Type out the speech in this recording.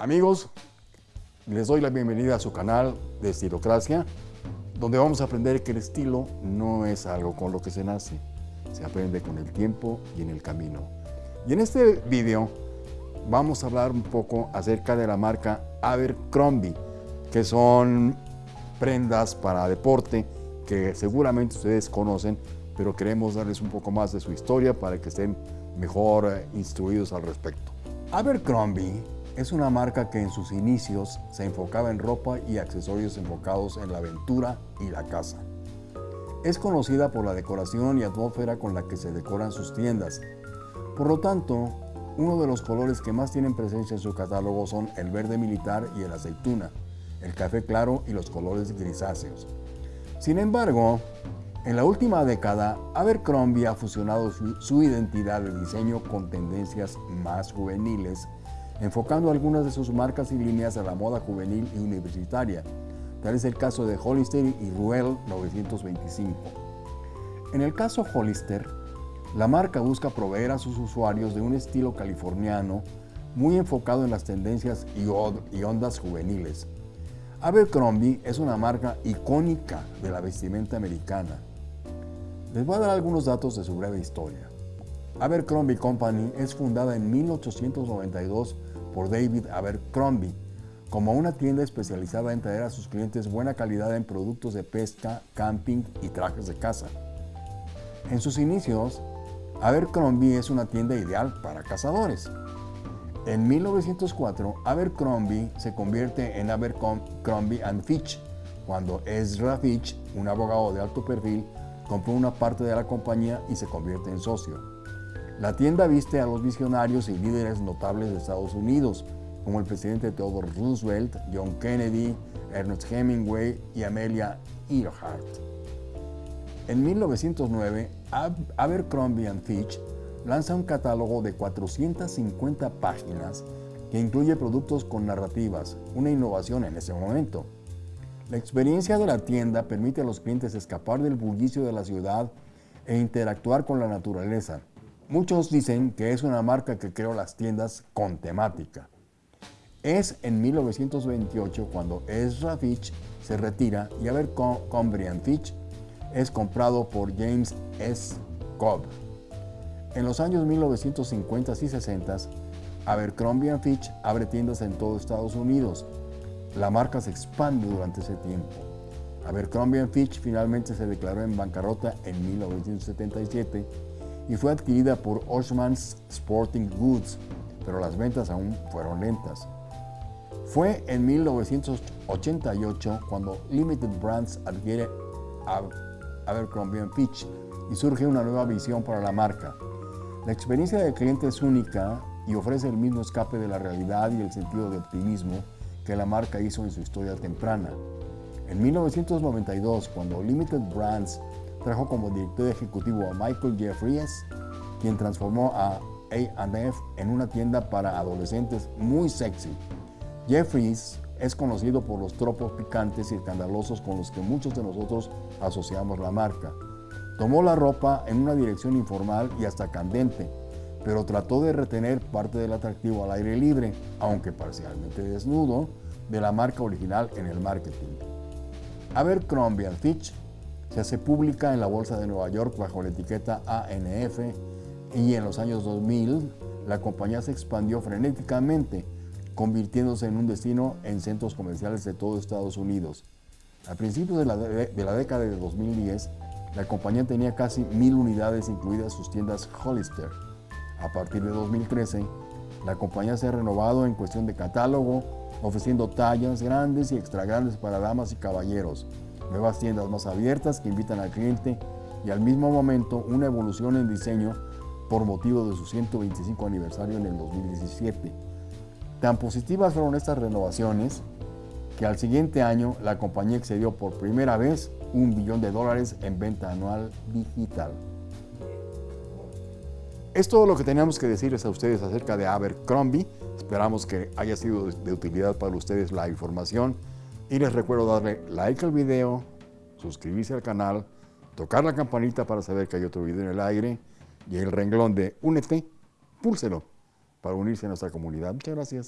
Amigos, les doy la bienvenida a su canal de Estilocracia, donde vamos a aprender que el estilo no es algo con lo que se nace, se aprende con el tiempo y en el camino. Y en este video vamos a hablar un poco acerca de la marca Abercrombie, que son prendas para deporte que seguramente ustedes conocen, pero queremos darles un poco más de su historia para que estén mejor eh, instruidos al respecto. Abercrombie es una marca que en sus inicios se enfocaba en ropa y accesorios enfocados en la aventura y la casa. Es conocida por la decoración y atmósfera con la que se decoran sus tiendas. Por lo tanto, uno de los colores que más tienen presencia en su catálogo son el verde militar y el aceituna, el café claro y los colores grisáceos. Sin embargo, en la última década, Abercrombie ha fusionado su, su identidad de diseño con tendencias más juveniles enfocando algunas de sus marcas y líneas a la moda juvenil y universitaria. Tal es el caso de Hollister y Ruel 925. En el caso Hollister, la marca busca proveer a sus usuarios de un estilo californiano muy enfocado en las tendencias y ondas juveniles. Abercrombie es una marca icónica de la vestimenta americana. Les voy a dar algunos datos de su breve historia. Abercrombie Company es fundada en 1892 por David Abercrombie como una tienda especializada en traer a sus clientes buena calidad en productos de pesca, camping y trajes de casa. En sus inicios, Abercrombie es una tienda ideal para cazadores. En 1904, Abercrombie se convierte en Abercrombie Fitch, cuando Ezra Fitch, un abogado de alto perfil, compró una parte de la compañía y se convierte en socio. La tienda viste a los visionarios y líderes notables de Estados Unidos, como el presidente Theodore Roosevelt, John Kennedy, Ernest Hemingway y Amelia Earhart. En 1909, Abercrombie Fitch lanza un catálogo de 450 páginas que incluye productos con narrativas, una innovación en ese momento. La experiencia de la tienda permite a los clientes escapar del bullicio de la ciudad e interactuar con la naturaleza, Muchos dicen que es una marca que creó las tiendas con temática. Es en 1928 cuando Ezra Fitch se retira y Abercrombie Fitch es comprado por James S. Cobb. En los años 1950 y 60, Abercrombie Fitch abre tiendas en todo Estados Unidos. La marca se expande durante ese tiempo. Abercrombie Fitch finalmente se declaró en bancarrota en 1977 y fue adquirida por Oshman's Sporting Goods, pero las ventas aún fueron lentas. Fue en 1988 cuando Limited Brands adquiere Abercrombie Fitch y surge una nueva visión para la marca. La experiencia del cliente es única y ofrece el mismo escape de la realidad y el sentido de optimismo que la marca hizo en su historia temprana. En 1992, cuando Limited Brands trajo como director ejecutivo a Michael Jeffries, quien transformó a A&F en una tienda para adolescentes muy sexy. Jeffries es conocido por los tropos picantes y escandalosos con los que muchos de nosotros asociamos la marca. Tomó la ropa en una dirección informal y hasta candente, pero trató de retener parte del atractivo al aire libre, aunque parcialmente desnudo, de la marca original en el marketing. Abercrombie Fitch se hace pública en la Bolsa de Nueva York bajo la etiqueta ANF y en los años 2000 la compañía se expandió frenéticamente, convirtiéndose en un destino en centros comerciales de todo Estados Unidos. A principios de la, de la década de 2010, la compañía tenía casi mil unidades, incluidas sus tiendas Hollister. A partir de 2013, la compañía se ha renovado en cuestión de catálogo, ofreciendo tallas grandes y extra grandes para damas y caballeros, nuevas tiendas más abiertas que invitan al cliente y al mismo momento una evolución en diseño por motivo de su 125 aniversario en el 2017. Tan positivas fueron estas renovaciones que al siguiente año la compañía excedió por primera vez un billón de dólares en venta anual digital. Es todo lo que teníamos que decirles a ustedes acerca de Abercrombie. Esperamos que haya sido de utilidad para ustedes la información y les recuerdo darle like al video, suscribirse al canal, tocar la campanita para saber que hay otro video en el aire y el renglón de Únete, púlselo para unirse a nuestra comunidad. Muchas gracias.